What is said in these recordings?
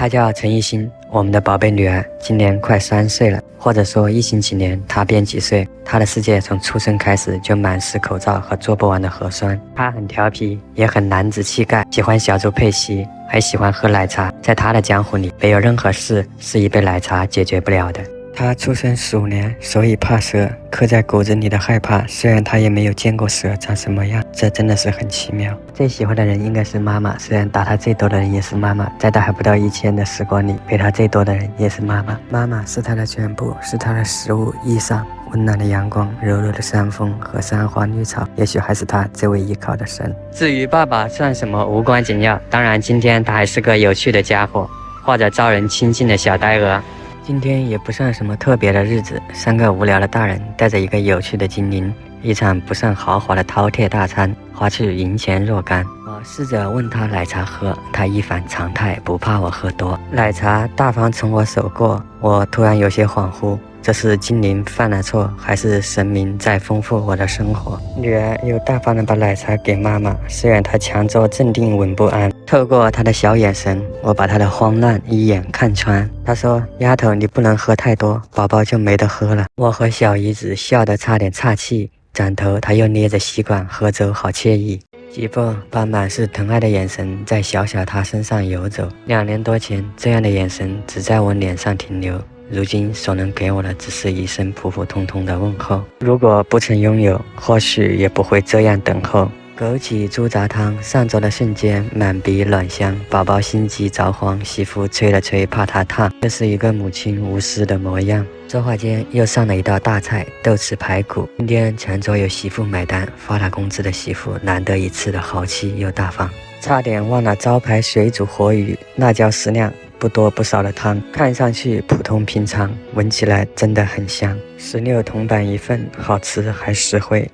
她叫陈艺兴，我们的宝贝女儿，今年快三岁了。或者说，疫情几年，她变几岁？她的世界从出生开始就满是口罩和做不完的核酸。她很调皮，也很男子气概，喜欢小猪佩奇，还喜欢喝奶茶。在她的江湖里，没有任何事是一杯奶茶解决不了的。他出生鼠年，所以怕蛇，刻在骨子里的害怕。虽然他也没有见过蛇长什么样，这真的是很奇妙。最喜欢的人应该是妈妈，虽然打他最多的人也是妈妈。在他还不到一千的时光里，陪他最多的人也是妈妈。妈妈是他的全部，是他的食物、衣裳、温暖的阳光、柔柔的山风和山花绿草，也许还是他最为依靠的神。至于爸爸算什么，无关紧要。当然，今天他还是个有趣的家伙，或者招人亲近的小呆鹅。今天也不算什么特别的日子，三个无聊的大人带着一个有趣的精灵，一场不算豪华的饕餮大餐，花去银钱若干。我试着问他奶茶喝，他一反常态，不怕我喝多，奶茶大方从我手过，我突然有些恍惚。这是精灵犯了错，还是神明在丰富我的生活？女儿又大方的把奶茶给妈妈，虽然她强作镇定，稳不安。透过她的小眼神，我把她的慌乱一眼看穿。她说：“丫头，你不能喝太多，宝宝就没得喝了。”我和小姨子笑得差点岔气，转头她又捏着吸管喝粥，好惬意。媳妇把满是疼爱的眼神在小小她身上游走。两年多前，这样的眼神只在我脸上停留。如今所能给我的，只是一声普普通通的问候。如果不曾拥有，或许也不会这样等候。枸杞猪杂汤上桌的瞬间，满鼻暖香，宝宝心急着慌，媳妇吹了吹，怕他烫。这是一个母亲无私的模样。说话间又上了一道大菜，豆豉排骨。今天全桌有媳妇买单，发了工资的媳妇难得一次的豪气又大方。差点忘了招牌水煮活鱼，辣椒适量。不多不少的汤，看上去普通平常，闻起来真的很香。十六铜板一份，好吃还实惠。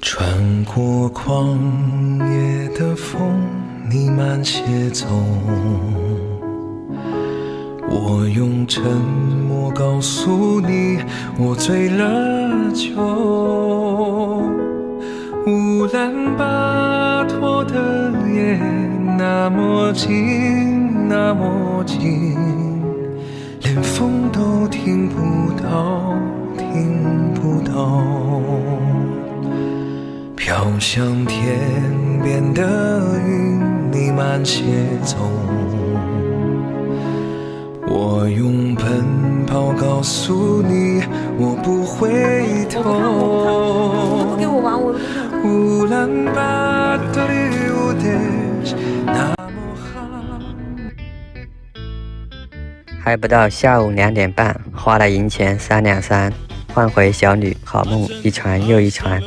穿过旷野的风，你慢些走。我用沉默告诉你，我醉了酒。乌兰巴托的夜那么静。那么近，连风都听不到，听不到。飘向天边的云你慢些走，我用奔跑告诉你，我不回头。乌兰巴托的还不到下午两点半，花了银钱三两三，换回小女好梦一船又一船。